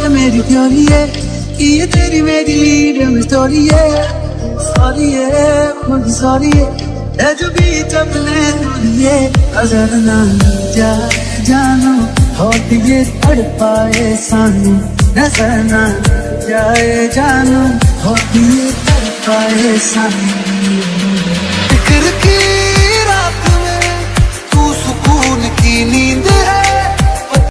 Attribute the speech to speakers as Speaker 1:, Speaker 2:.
Speaker 1: ये मेरी थ्योरी है, कि ये तेरी मेरी लीड में स्टोरी है। सॉरी है खुद सॉरी है। जो भी चपले दूरिए अगर ना जा, जानो होती ये तड़ पाए सानू। नज़र ना जाए जानो होती ये तड़ पाए सानू।